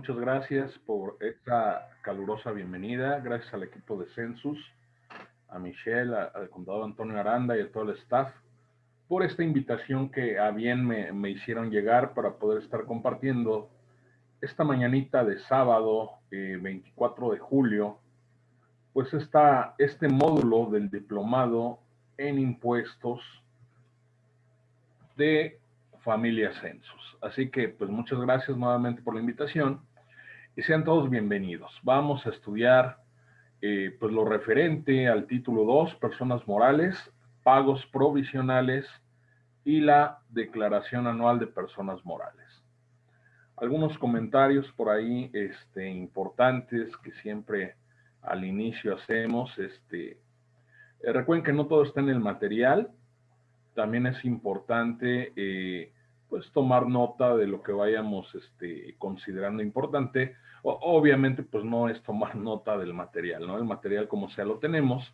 muchas gracias por esta calurosa bienvenida. Gracias al equipo de Census, a Michelle, al contador Antonio Aranda y a todo el staff por esta invitación que a bien me, hicieron llegar para poder estar compartiendo esta mañanita de sábado 24 eh, de julio, pues está este módulo del diplomado en impuestos de familia Census. Así que pues muchas gracias nuevamente por la invitación y sean todos bienvenidos. Vamos a estudiar eh, pues lo referente al título 2, personas morales, pagos provisionales y la declaración anual de personas morales. Algunos comentarios por ahí este, importantes que siempre al inicio hacemos. Este, eh, recuerden que no todo está en el material. También es importante eh, pues tomar nota de lo que vayamos este, considerando importante. Obviamente pues no es tomar nota del material, ¿no? El material como sea lo tenemos,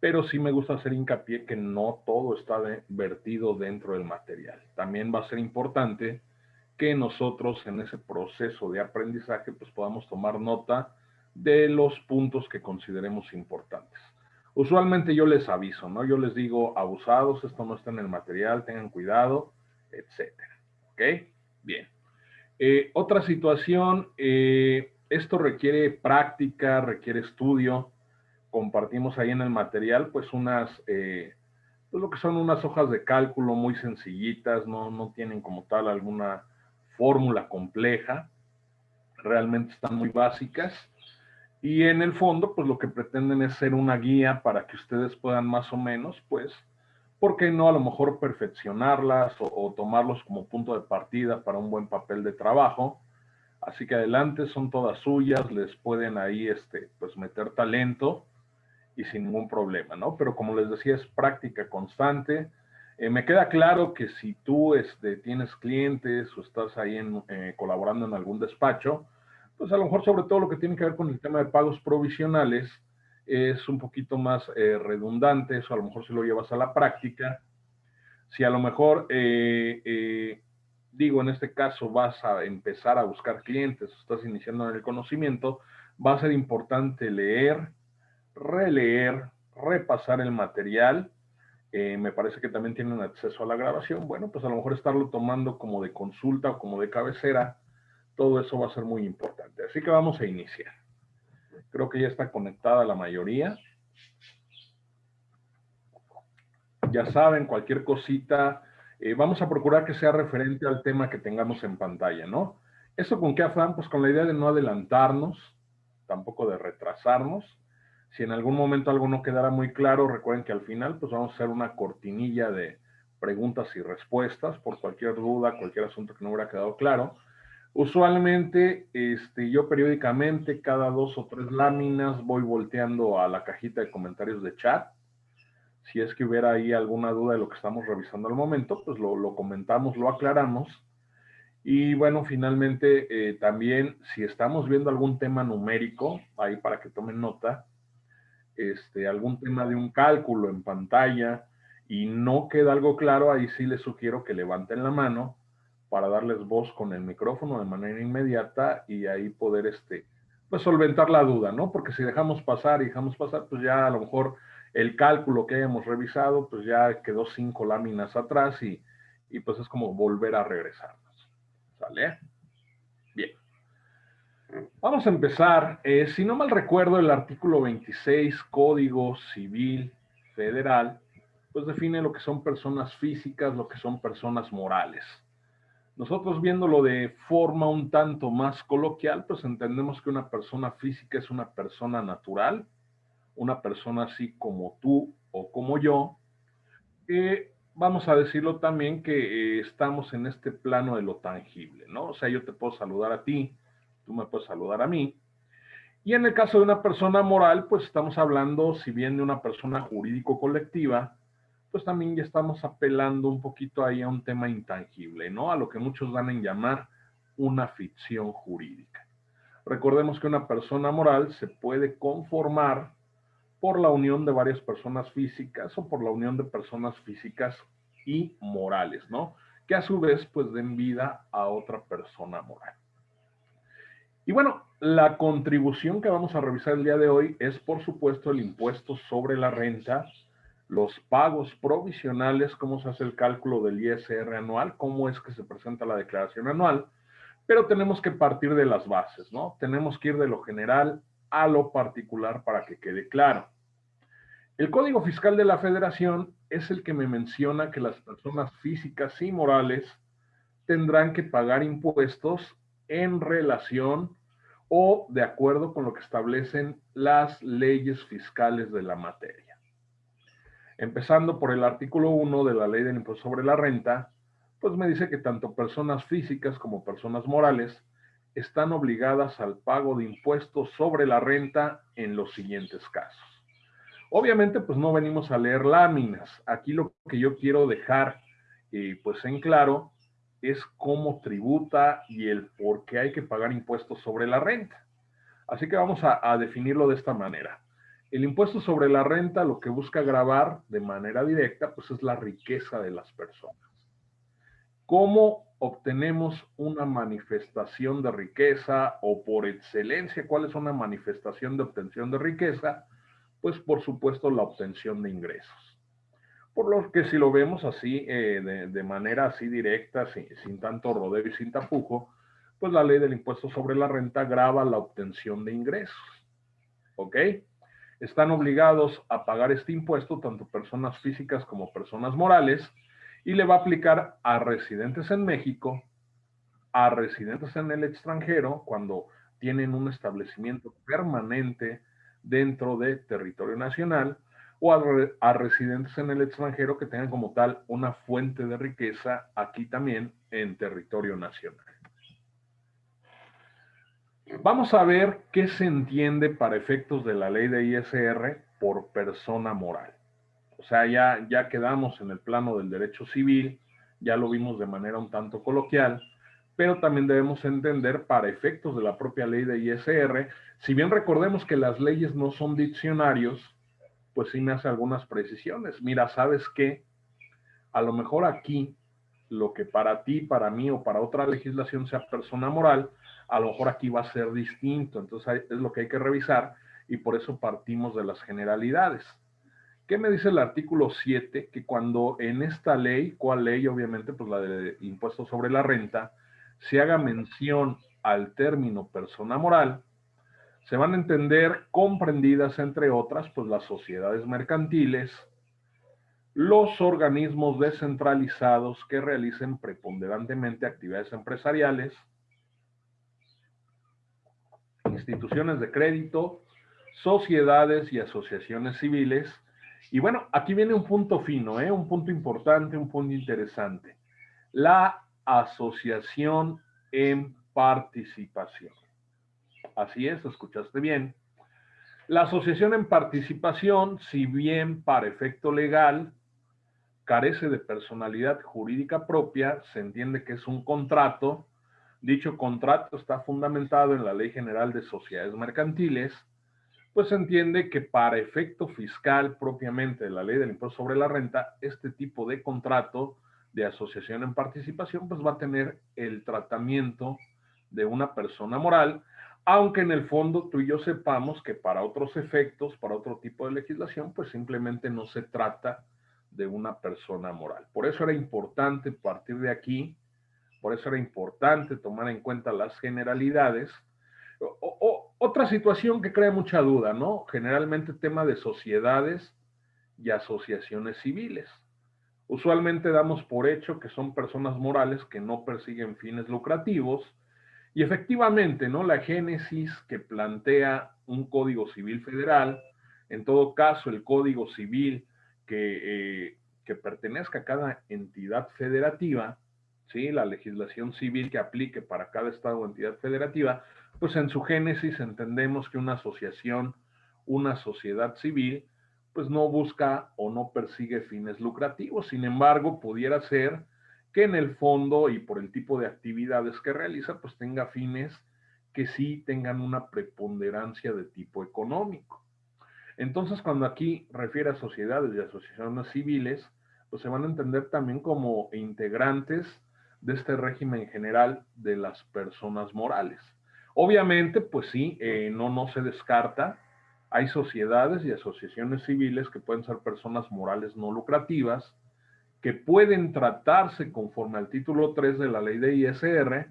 pero sí me gusta hacer hincapié que no todo está vertido dentro del material. También va a ser importante que nosotros en ese proceso de aprendizaje pues podamos tomar nota de los puntos que consideremos importantes. Usualmente yo les aviso, ¿no? Yo les digo, abusados, esto no está en el material, tengan cuidado, etcétera. ¿Ok? Bien. Eh, otra situación, eh, esto requiere práctica, requiere estudio compartimos ahí en el material, pues unas, eh, pues lo que son unas hojas de cálculo muy sencillitas, no, no tienen como tal alguna fórmula compleja, realmente están muy básicas. Y en el fondo, pues lo que pretenden es ser una guía para que ustedes puedan más o menos, pues, ¿por qué no a lo mejor perfeccionarlas o, o tomarlos como punto de partida para un buen papel de trabajo? Así que adelante, son todas suyas, les pueden ahí, este, pues, meter talento y sin ningún problema, ¿no? Pero como les decía, es práctica constante. Eh, me queda claro que si tú este, tienes clientes o estás ahí en, eh, colaborando en algún despacho, pues a lo mejor sobre todo lo que tiene que ver con el tema de pagos provisionales es un poquito más eh, redundante, eso a lo mejor si lo llevas a la práctica. Si a lo mejor, digo, en este caso vas a empezar a buscar clientes, estás iniciando en el conocimiento, va a ser importante leer, releer, repasar el material. Eh, me parece que también tienen acceso a la grabación. Bueno, pues a lo mejor estarlo tomando como de consulta o como de cabecera, todo eso va a ser muy importante. Así que vamos a iniciar. Creo que ya está conectada la mayoría. Ya saben, cualquier cosita, eh, vamos a procurar que sea referente al tema que tengamos en pantalla, ¿no? ¿Eso con qué afán? Pues con la idea de no adelantarnos, tampoco de retrasarnos, si en algún momento algo no quedara muy claro, recuerden que al final pues vamos a hacer una cortinilla de preguntas y respuestas por cualquier duda, cualquier asunto que no hubiera quedado claro. Usualmente, este, yo periódicamente, cada dos o tres láminas, voy volteando a la cajita de comentarios de chat. Si es que hubiera ahí alguna duda de lo que estamos revisando al momento, pues lo, comentamos, lo aclaramos. Y bueno, finalmente, eh, también, si estamos viendo algún tema numérico, ahí para que tomen nota, este, algún tema de un cálculo en pantalla y no queda algo claro, ahí sí les sugiero que levanten la mano para darles voz con el micrófono de manera inmediata y ahí poder este, pues solventar la duda, ¿no? Porque si dejamos pasar y dejamos pasar, pues ya a lo mejor el cálculo que hayamos revisado, pues ya quedó cinco láminas atrás y, y pues es como volver a regresarnos. ¿Sale? Bien. Vamos a empezar. Eh, si no mal recuerdo, el artículo 26, Código Civil Federal, pues define lo que son personas físicas, lo que son personas morales. Nosotros viéndolo de forma un tanto más coloquial, pues entendemos que una persona física es una persona natural, una persona así como tú o como yo, vamos a decirlo también que eh, estamos en este plano de lo tangible, ¿no? O sea, yo te puedo saludar a ti, tú me puedes saludar a mí. Y en el caso de una persona moral, pues estamos hablando, si bien de una persona jurídico-colectiva, pues también ya estamos apelando un poquito ahí a un tema intangible, ¿no? A lo que muchos van a llamar una ficción jurídica. Recordemos que una persona moral se puede conformar por la unión de varias personas físicas o por la unión de personas físicas y morales, ¿no? Que a su vez pues den vida a otra persona moral. Y bueno, la contribución que vamos a revisar el día de hoy es, por supuesto, el impuesto sobre la renta, los pagos provisionales, cómo se hace el cálculo del ISR anual, cómo es que se presenta la declaración anual, pero tenemos que partir de las bases, ¿no? Tenemos que ir de lo general a lo particular para que quede claro. El Código Fiscal de la Federación es el que me menciona que las personas físicas y morales tendrán que pagar impuestos en relación o de acuerdo con lo que establecen las leyes fiscales de la materia. Empezando por el artículo 1 de la ley del impuesto sobre la renta, pues me dice que tanto personas físicas como personas morales están obligadas al pago de impuestos sobre la renta en los siguientes casos. Obviamente, pues no venimos a leer láminas. Aquí lo que yo quiero dejar, eh, pues en claro, es cómo tributa y el por qué hay que pagar impuestos sobre la renta. Así que vamos a, a definirlo de esta manera. El impuesto sobre la renta lo que busca grabar de manera directa, pues es la riqueza de las personas. ¿Cómo obtenemos una manifestación de riqueza o por excelencia, cuál es una manifestación de obtención de riqueza? Pues por supuesto la obtención de ingresos. Por lo que si lo vemos así, eh, de, manera así directa, sin, tanto rodeo y sin tapujo, pues la ley del impuesto sobre la renta grava la obtención de ingresos. ¿Ok? Están obligados a pagar este impuesto tanto personas físicas como personas morales y le va a aplicar a residentes en México, a residentes en el extranjero cuando tienen un establecimiento permanente dentro de territorio nacional o a, residentes en el extranjero que tengan como tal una fuente de riqueza aquí también en territorio nacional. Vamos a ver qué se entiende para efectos de la ley de ISR por persona moral. O sea, ya, ya quedamos en el plano del derecho civil, ya lo vimos de manera un tanto coloquial, pero también debemos entender para efectos de la propia ley de ISR, si bien recordemos que las leyes no son diccionarios, pues sí me hace algunas precisiones. Mira, ¿sabes qué? A lo mejor aquí, lo que para ti, para mí o para otra legislación sea persona moral, a lo mejor aquí va a ser distinto. Entonces es lo que hay que revisar y por eso partimos de las generalidades. ¿Qué me dice el artículo 7? Que cuando en esta ley, ¿cuál ley? Obviamente, pues la de impuesto sobre la renta, se haga mención al término persona moral, se van a entender comprendidas, entre otras, pues las sociedades mercantiles, los organismos descentralizados que realicen preponderantemente actividades empresariales, instituciones de crédito, sociedades y asociaciones civiles. Y bueno, aquí viene un punto fino, ¿eh? un punto importante, un punto interesante. La asociación en participación. Así es, escuchaste bien. La asociación en participación, si bien para efecto legal carece de personalidad jurídica propia, se entiende que es un contrato. Dicho contrato está fundamentado en la Ley General de Sociedades Mercantiles, pues se entiende que para efecto fiscal propiamente de la Ley del Impuesto sobre la Renta, este tipo de contrato de asociación en participación, pues va a tener el tratamiento de una persona moral, aunque en el fondo tú y yo sepamos que para otros efectos, para otro tipo de legislación, pues simplemente no se trata de una persona moral. Por eso era importante partir de aquí, por eso era importante tomar en cuenta las generalidades. O, otra situación que crea mucha duda, ¿no? Generalmente tema de sociedades y asociaciones civiles. Usualmente damos por hecho que son personas morales que no persiguen fines lucrativos, y efectivamente, ¿no? La génesis que plantea un Código Civil Federal, en todo caso el Código Civil que, eh, que pertenezca a cada entidad federativa, ¿sí? La legislación civil que aplique para cada estado o entidad federativa, pues en su génesis entendemos que una asociación, una sociedad civil, pues no busca o no persigue fines lucrativos. Sin embargo, pudiera ser que en el fondo y por el tipo de actividades que realiza, pues tenga fines que sí tengan una preponderancia de tipo económico. Entonces, cuando aquí refiere a sociedades y asociaciones civiles, pues se van a entender también como integrantes de este régimen general de las personas morales. Obviamente, pues sí, eh, no, no se descarta. Hay sociedades y asociaciones civiles que pueden ser personas morales no lucrativas, que pueden tratarse conforme al título 3 de la ley de ISR,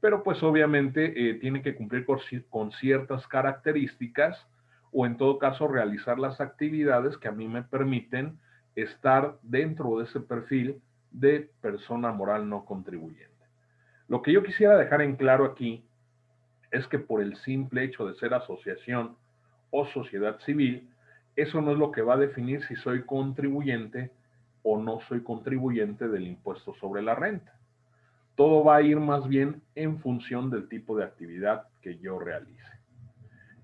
pero pues obviamente eh, tiene que cumplir con, ciertas características o en todo caso realizar las actividades que a mí me permiten estar dentro de ese perfil de persona moral no contribuyente. Lo que yo quisiera dejar en claro aquí es que por el simple hecho de ser asociación o sociedad civil, eso no es lo que va a definir si soy contribuyente o no soy contribuyente del impuesto sobre la renta. Todo va a ir más bien en función del tipo de actividad que yo realice.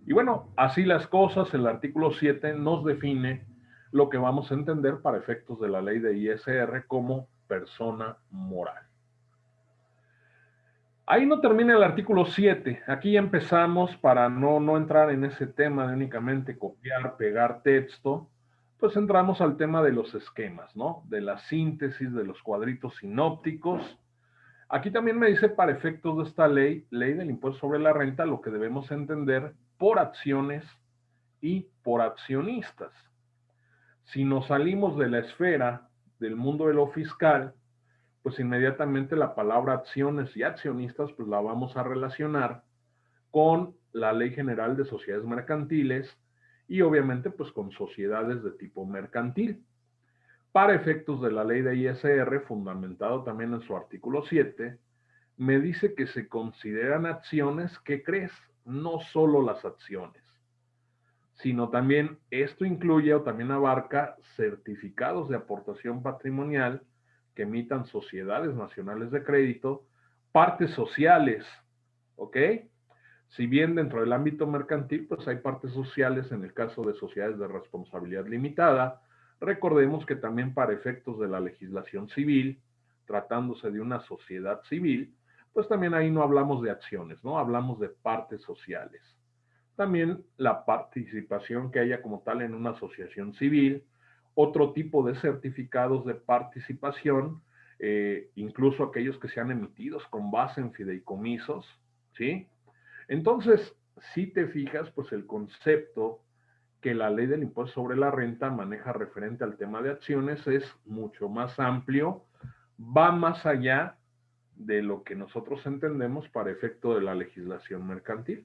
Y bueno, así las cosas, el artículo 7 nos define lo que vamos a entender para efectos de la ley de ISR como persona moral. Ahí no termina el artículo 7. Aquí empezamos para no, no entrar en ese tema de únicamente copiar, pegar texto, pues entramos al tema de los esquemas, ¿no? De la síntesis de los cuadritos sinópticos. Aquí también me dice para efectos de esta ley, ley del impuesto sobre la renta, lo que debemos entender por acciones y por accionistas. Si nos salimos de la esfera del mundo de lo fiscal, pues inmediatamente la palabra acciones y accionistas, pues la vamos a relacionar con la Ley General de Sociedades Mercantiles y obviamente pues con sociedades de tipo mercantil. Para efectos de la ley de ISR, fundamentado también en su artículo 7, me dice que se consideran acciones, ¿qué crees? No solo las acciones, sino también esto incluye o también abarca certificados de aportación patrimonial, que emitan sociedades nacionales de crédito, partes sociales, ¿ok? Si bien dentro del ámbito mercantil, pues hay partes sociales en el caso de sociedades de responsabilidad limitada, recordemos que también para efectos de la legislación civil, tratándose de una sociedad civil, pues también ahí no hablamos de acciones, ¿no? Hablamos de partes sociales. También la participación que haya como tal en una asociación civil, otro tipo de certificados de participación, eh, incluso aquellos que sean emitidos con base en fideicomisos, ¿sí? Entonces, si te fijas, pues el concepto que la ley del impuesto sobre la renta maneja referente al tema de acciones es mucho más amplio, va más allá de lo que nosotros entendemos para efecto de la legislación mercantil.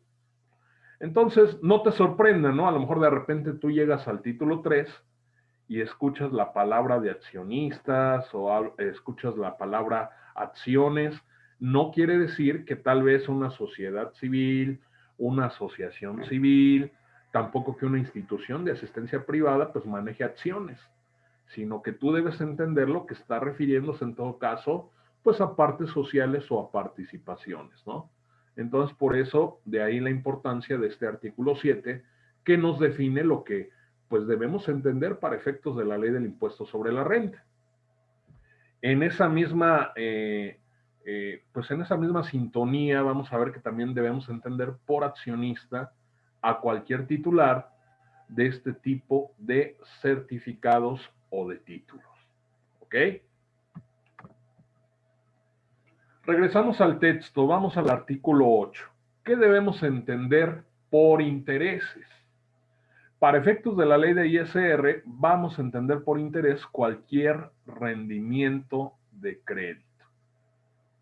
Entonces, no te sorprenda, ¿no? A lo mejor de repente tú llegas al título 3 y escuchas la palabra de accionistas o escuchas la palabra acciones, no quiere decir que tal vez una sociedad civil, una asociación civil, tampoco que una institución de asistencia privada pues maneje acciones, sino que tú debes entender lo que está refiriéndose en todo caso pues a partes sociales o a participaciones, ¿no? Entonces, por eso, de ahí la importancia de este artículo 7, que nos define lo que pues debemos entender para efectos de la ley del impuesto sobre la renta. En esa misma, eh, eh, pues en esa misma sintonía vamos a ver que también debemos entender por accionista a cualquier titular de este tipo de certificados o de títulos. ¿Ok? Regresamos al texto, vamos al artículo 8. ¿Qué debemos entender por intereses? Para efectos de la ley de ISR, vamos a entender por interés cualquier rendimiento de crédito.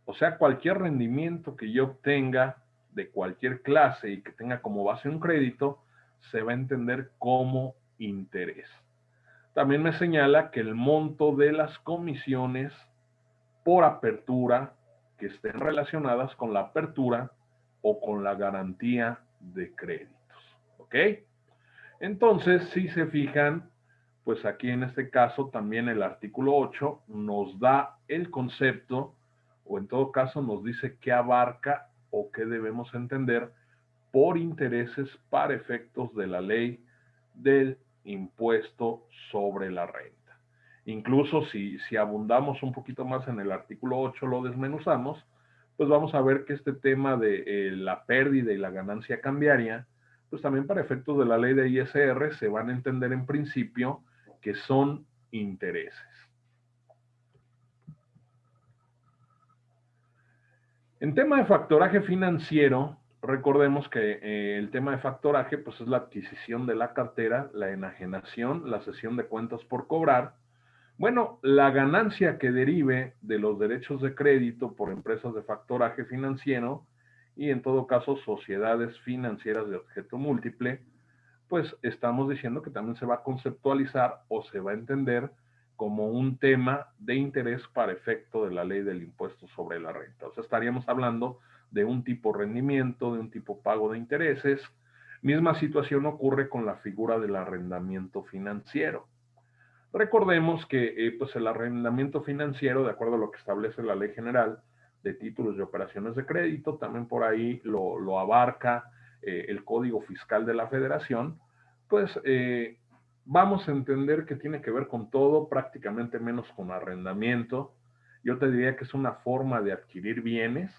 O sea, cualquier rendimiento que yo obtenga de cualquier clase y que tenga como base un crédito, se va a entender como interés. También me señala que el monto de las comisiones por apertura que estén relacionadas con la apertura o con la garantía de créditos. ¿Ok? Entonces, si se fijan, pues aquí en este caso también el artículo 8 nos da el concepto, o en todo caso nos dice qué abarca o qué debemos entender por intereses para efectos de la ley del impuesto sobre la renta. Incluso si, si abundamos un poquito más en el artículo 8, lo desmenuzamos, pues vamos a ver que este tema de eh, la pérdida y la ganancia cambiaria, pues también para efectos de la ley de ISR se van a entender en principio que son intereses. En tema de factoraje financiero, recordemos que eh, el tema de factoraje, pues es la adquisición de la cartera, la enajenación, la cesión de cuentas por cobrar. Bueno, la ganancia que derive de los derechos de crédito por empresas de factoraje financiero y en todo caso sociedades financieras de objeto múltiple, pues estamos diciendo que también se va a conceptualizar o se va a entender como un tema de interés para efecto de la ley del impuesto sobre la renta. O sea, estaríamos hablando de un tipo rendimiento, de un tipo pago de intereses. Misma situación ocurre con la figura del arrendamiento financiero. Recordemos que eh, pues el arrendamiento financiero, de acuerdo a lo que establece la Ley General de Títulos y Operaciones de Crédito, también por ahí lo, abarca eh, el Código Fiscal de la Federación, pues eh, vamos a entender que tiene que ver con todo, prácticamente menos con arrendamiento. Yo te diría que es una forma de adquirir bienes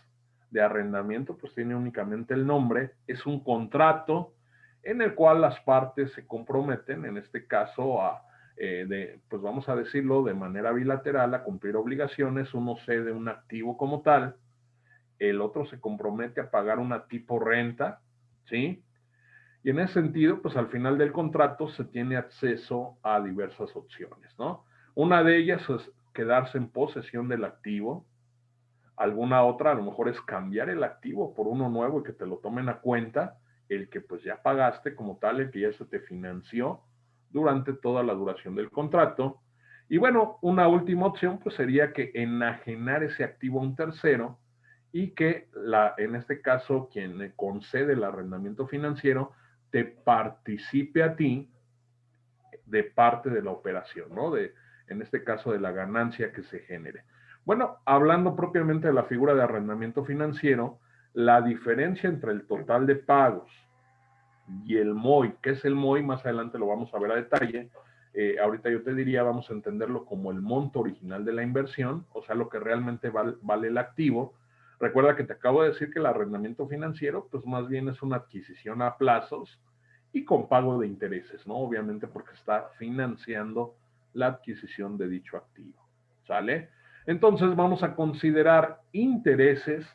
de arrendamiento, pues tiene únicamente el nombre, es un contrato en el cual las partes se comprometen, en este caso, a, eh, pues vamos a decirlo, de manera bilateral a cumplir obligaciones, uno cede un activo como tal, el otro se compromete a pagar una tipo renta, ¿sí? Y en ese sentido, pues al final del contrato se tiene acceso a diversas opciones, ¿no? Una de ellas es quedarse en posesión del activo. Alguna otra a lo mejor es cambiar el activo por uno nuevo y que te lo tomen a cuenta, el que pues ya pagaste como tal, el que ya se te financió durante toda la duración del contrato. Y bueno, una última opción pues sería que enajenar ese activo a un tercero y que la, en este caso quien concede el arrendamiento financiero te participe a ti de parte de la operación, ¿no? De, en este caso, de la ganancia que se genere. Bueno, hablando propiamente de la figura de arrendamiento financiero, la diferencia entre el total de pagos y el MOI, ¿qué es el MOI? Más adelante lo vamos a ver a detalle. Eh, ahorita yo te diría, vamos a entenderlo como el monto original de la inversión, o sea, lo que realmente vale el activo, Recuerda que te acabo de decir que el arrendamiento financiero, pues más bien es una adquisición a plazos y con pago de intereses, ¿no? Obviamente porque está financiando la adquisición de dicho activo, ¿sale? Entonces vamos a considerar intereses,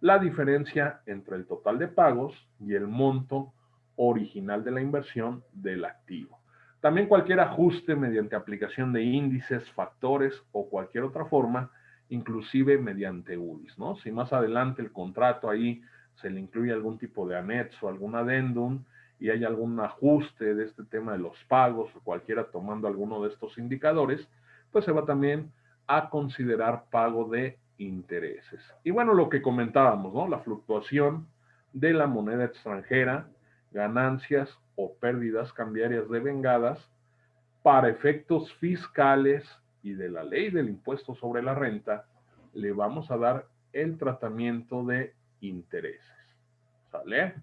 la diferencia entre el total de pagos y el monto original de la inversión del activo. También cualquier ajuste mediante aplicación de índices, factores o cualquier otra forma inclusive mediante UDIs, ¿no? Si más adelante el contrato ahí se le incluye algún tipo de anexo, algún adendum, y hay algún ajuste de este tema de los pagos o cualquiera tomando alguno de estos indicadores, pues se va también a considerar pago de intereses. Y bueno, lo que comentábamos, ¿no? La fluctuación de la moneda extranjera, ganancias o pérdidas cambiarias devengadas para efectos fiscales y de la ley del impuesto sobre la renta, le vamos a dar el tratamiento de intereses. ¿Sale?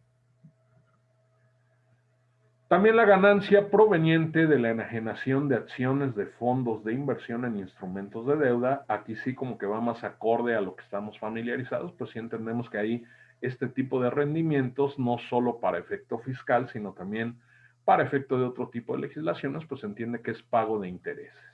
También la ganancia proveniente de la enajenación de acciones de fondos de inversión en instrumentos de deuda, aquí sí como que va más acorde a lo que estamos familiarizados, pues sí entendemos que hay este tipo de rendimientos no solo para efecto fiscal, sino también para efecto de otro tipo de legislaciones, pues entiende que es pago de intereses.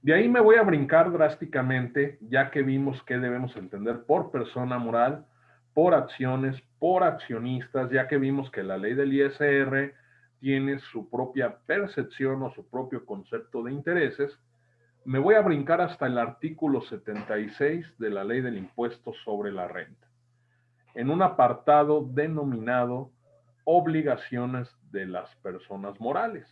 De ahí me voy a brincar drásticamente, ya que vimos que debemos entender por persona moral, por acciones, por accionistas, ya que vimos que la ley del ISR tiene su propia percepción o su propio concepto de intereses, me voy a brincar hasta el artículo 76 de la ley del impuesto sobre la renta, en un apartado denominado obligaciones de las personas morales.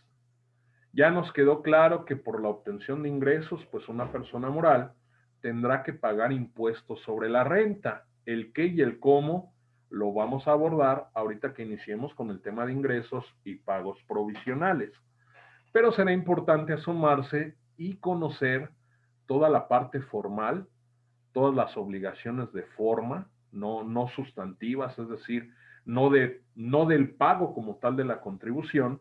Ya nos quedó claro que por la obtención de ingresos, pues una persona moral tendrá que pagar impuestos sobre la renta. El qué y el cómo lo vamos a abordar ahorita que iniciemos con el tema de ingresos y pagos provisionales. Pero será importante asomarse y conocer toda la parte formal, todas las obligaciones de forma, no, no sustantivas, es decir, no, de, no del pago como tal de la contribución,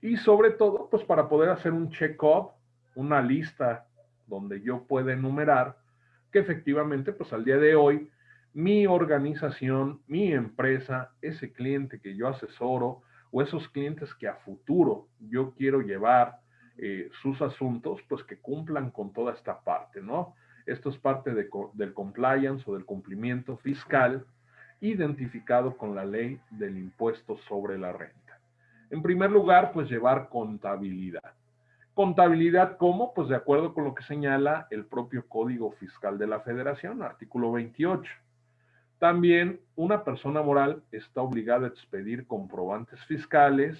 y sobre todo, pues para poder hacer un check-up, una lista donde yo pueda enumerar que efectivamente, pues al día de hoy, mi organización, mi empresa, ese cliente que yo asesoro o esos clientes que a futuro yo quiero llevar eh, sus asuntos, pues que cumplan con toda esta parte, ¿no? Esto es parte del compliance o del cumplimiento fiscal identificado con la ley del impuesto sobre la renta. En primer lugar, pues llevar contabilidad. Contabilidad, ¿cómo? Pues de acuerdo con lo que señala el propio Código Fiscal de la Federación, artículo 28. También una persona moral está obligada a expedir comprobantes fiscales,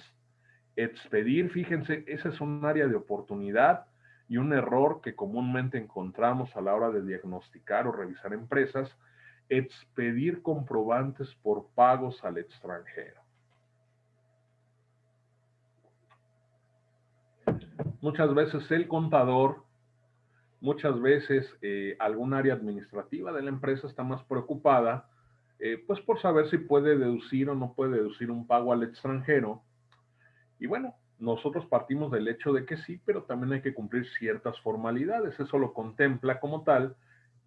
expedir, fíjense, ese es un área de oportunidad y un error que comúnmente encontramos a la hora de diagnosticar o revisar empresas, expedir comprobantes por pagos al extranjero. Muchas veces el contador, muchas veces eh, algún área administrativa de la empresa está más preocupada eh, pues por saber si puede deducir o no puede deducir un pago al extranjero. Y bueno, nosotros partimos del hecho de que sí, pero también hay que cumplir ciertas formalidades. Eso lo contempla como tal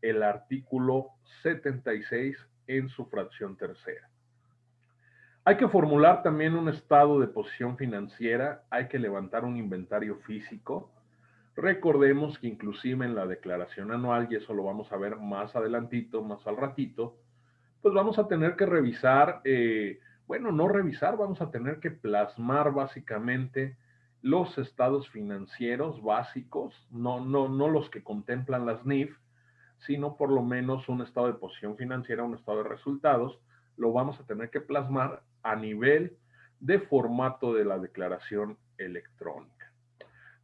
el artículo 76 en su fracción tercera. Hay que formular también un estado de posición financiera, hay que levantar un inventario físico. Recordemos que inclusive en la declaración anual, y eso lo vamos a ver más adelantito, más al ratito, pues vamos a tener que revisar eh, bueno, no revisar, vamos a tener que plasmar básicamente los estados financieros básicos, no, no, no los que contemplan las NIF, sino por lo menos un estado de posición financiera, un estado de resultados, lo vamos a tener que plasmar a nivel de formato de la declaración electrónica.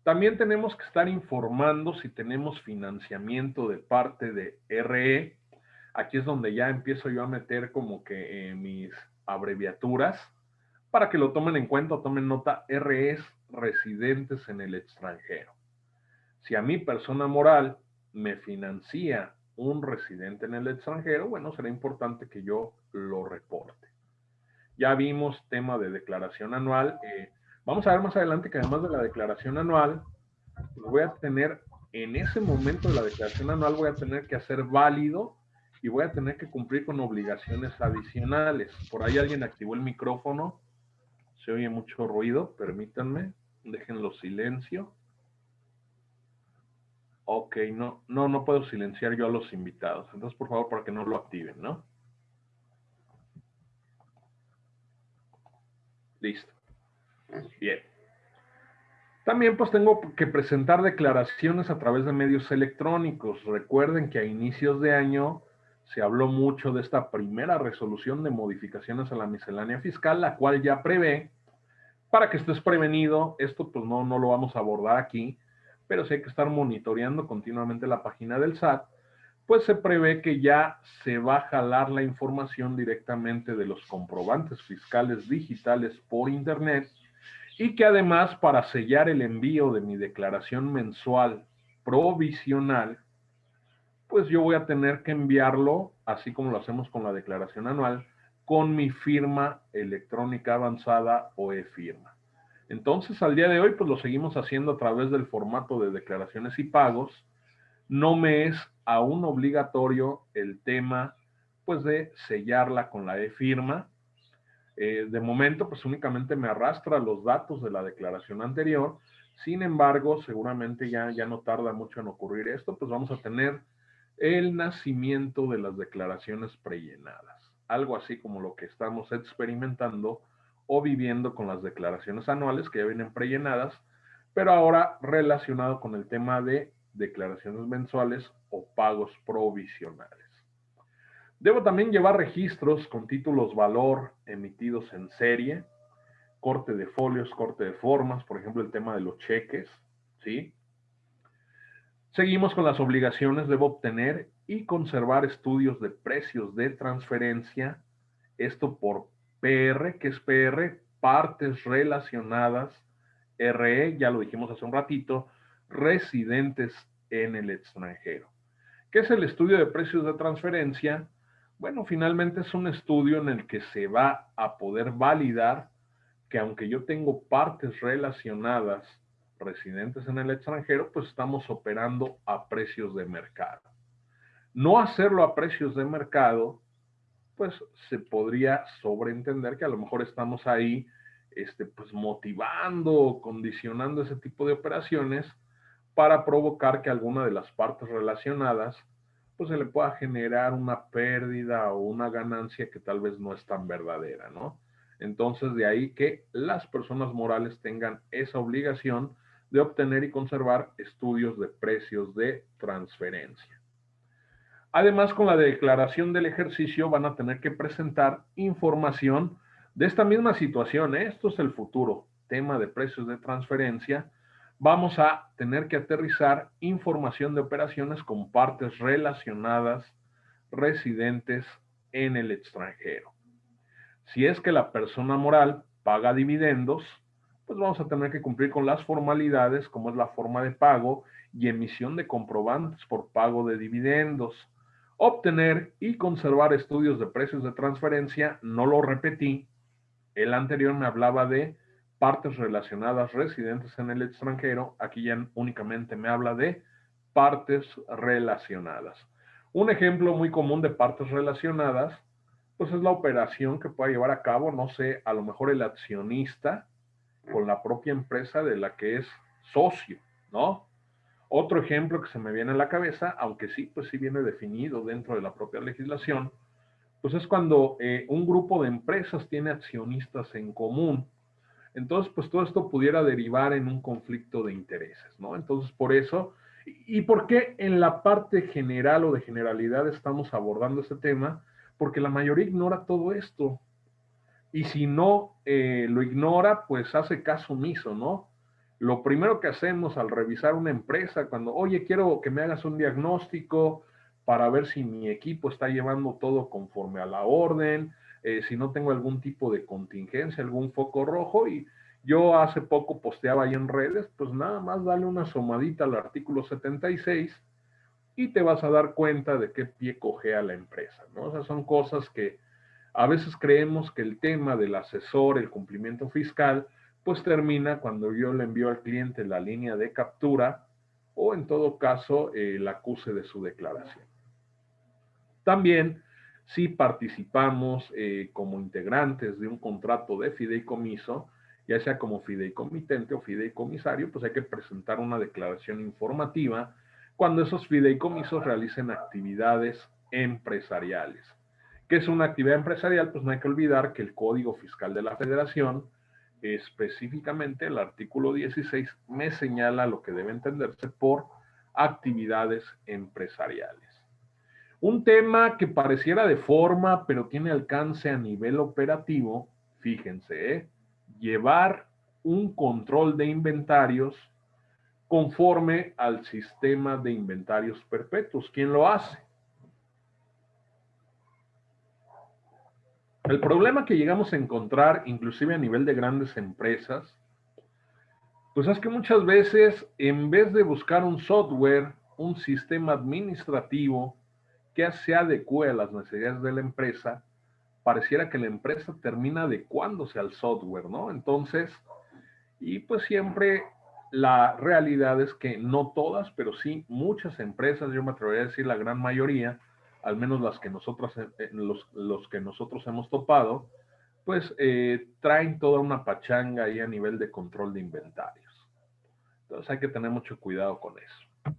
También tenemos que estar informando si tenemos financiamiento de parte de RE. Aquí es donde ya empiezo yo a meter como que eh, mis abreviaturas para que lo tomen en cuenta o tomen nota RS residentes en el extranjero. Si a mi persona moral me financia un residente en el extranjero, bueno, será importante que yo lo reporte. Ya vimos tema de declaración anual. Eh, vamos a ver más adelante que además de la declaración anual, voy a tener, en ese momento de la declaración anual, voy a tener que hacer válido y voy a tener que cumplir con obligaciones adicionales. Por ahí alguien activó el micrófono. Se oye mucho ruido, permítanme. Déjenlo silencio. Ok, no, no, no puedo silenciar yo a los invitados. Entonces, por favor, para que no lo activen, ¿no? Listo. Bien. También pues tengo que presentar declaraciones a través de medios electrónicos. Recuerden que a inicios de año se habló mucho de esta primera resolución de modificaciones a la miscelánea fiscal, la cual ya prevé, para que estés prevenido, esto pues no, no lo vamos a abordar aquí, pero sí hay que estar monitoreando continuamente la página del SAT, pues se prevé que ya se va a jalar la información directamente de los comprobantes fiscales digitales por internet y que además para sellar el envío de mi declaración mensual provisional, pues yo voy a tener que enviarlo, así como lo hacemos con la declaración anual, con mi firma electrónica avanzada o e-firma. Entonces, al día de hoy, pues lo seguimos haciendo a través del formato de declaraciones y pagos. No me es aún obligatorio el tema, pues, de sellarla con la e-firma. Eh, de momento, pues únicamente me arrastra los datos de la declaración anterior. Sin embargo, seguramente ya, ya no tarda mucho en ocurrir esto, pues vamos a tener el nacimiento de las declaraciones prellenadas, algo así como lo que estamos experimentando o viviendo con las declaraciones anuales que ya vienen prellenadas, pero ahora relacionado con el tema de declaraciones mensuales o pagos provisionales. Debo también llevar registros con títulos valor emitidos en serie, corte de folios, corte de formas, por ejemplo, el tema de los cheques, ¿sí? Seguimos con las obligaciones. Debo obtener y conservar estudios de precios de transferencia. Esto por PR, que es PR, partes relacionadas, RE, ya lo dijimos hace un ratito, residentes en el extranjero. ¿Qué es el estudio de precios de transferencia? Bueno, finalmente es un estudio en el que se va a poder validar que aunque yo tengo partes relacionadas residentes en el extranjero, pues estamos operando a precios de mercado. No hacerlo a precios de mercado, pues se podría sobreentender que a lo mejor estamos ahí, este, pues motivando condicionando ese tipo de operaciones para provocar que alguna de las partes relacionadas pues se le pueda generar una pérdida o una ganancia que tal vez no es tan verdadera, ¿no? Entonces, de ahí que las personas morales tengan esa obligación de obtener y conservar estudios de precios de transferencia. Además, con la declaración del ejercicio van a tener que presentar información de esta misma situación. ¿eh? Esto es el futuro, tema de precios de transferencia. Vamos a tener que aterrizar información de operaciones con partes relacionadas residentes en el extranjero. Si es que la persona moral paga dividendos, pues vamos a tener que cumplir con las formalidades como es la forma de pago y emisión de comprobantes por pago de dividendos. Obtener y conservar estudios de precios de transferencia, no lo repetí. El anterior me hablaba de partes relacionadas residentes en el extranjero. Aquí ya únicamente me habla de partes relacionadas. Un ejemplo muy común de partes relacionadas pues es la operación que pueda llevar a cabo, no sé, a lo mejor el accionista con la propia empresa de la que es socio, ¿no? Otro ejemplo que se me viene a la cabeza, aunque sí, pues sí viene definido dentro de la propia legislación, pues es cuando eh, un grupo de empresas tiene accionistas en común. Entonces, pues todo esto pudiera derivar en un conflicto de intereses, ¿no? Entonces, por eso, ¿y por qué en la parte general o de generalidad estamos abordando este tema? porque la mayoría ignora todo esto. Y si no eh, lo ignora, pues hace caso omiso, ¿no? Lo primero que hacemos al revisar una empresa, cuando, oye, quiero que me hagas un diagnóstico para ver si mi equipo está llevando todo conforme a la orden, eh, si no tengo algún tipo de contingencia, algún foco rojo, y yo hace poco posteaba ahí en redes, pues nada más dale una somadita al artículo 76 y te vas a dar cuenta de qué pie cogea la empresa, ¿no? O sea, son cosas que a veces creemos que el tema del asesor, el cumplimiento fiscal, pues termina cuando yo le envío al cliente la línea de captura o en todo caso el acuse de su declaración. También, si participamos eh, como integrantes de un contrato de fideicomiso, ya sea como fideicomitente o fideicomisario, pues hay que presentar una declaración informativa cuando esos fideicomisos realicen actividades empresariales. ¿Qué es una actividad empresarial? Pues no hay que olvidar que el Código Fiscal de la Federación, específicamente el artículo 16, me señala lo que debe entenderse por actividades empresariales. Un tema que pareciera de forma, pero tiene alcance a nivel operativo, fíjense, ¿eh? llevar un control de inventarios conforme al sistema de inventarios perpetuos. ¿Quién lo hace? El problema que llegamos a encontrar, inclusive a nivel de grandes empresas, pues es que muchas veces, en vez de buscar un software, un sistema administrativo que se adecue a las necesidades de la empresa, pareciera que la empresa termina adecuándose al software, ¿no? Entonces, y pues siempre la realidad es que no todas, pero sí muchas empresas, yo me atrevería a decir la gran mayoría, al menos las que nosotros, eh, eh, los, que nosotros hemos topado, pues eh, traen toda una pachanga ahí a nivel de control de inventarios. Entonces hay que tener mucho cuidado con eso.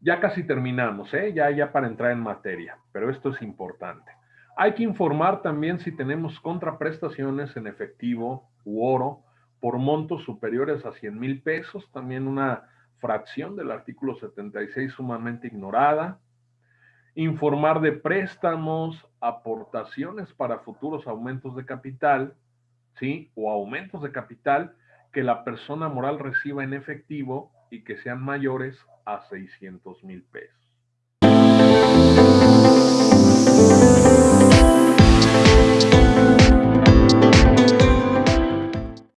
Ya casi terminamos, ¿eh? ya, ya para entrar en materia, pero esto es importante. Hay que informar también si tenemos contraprestaciones en efectivo u oro, por montos superiores a 100 mil pesos, también una fracción del artículo 76 sumamente ignorada. Informar de préstamos, aportaciones para futuros aumentos de capital, ¿sí? O aumentos de capital que la persona moral reciba en efectivo y que sean mayores a 600 mil pesos.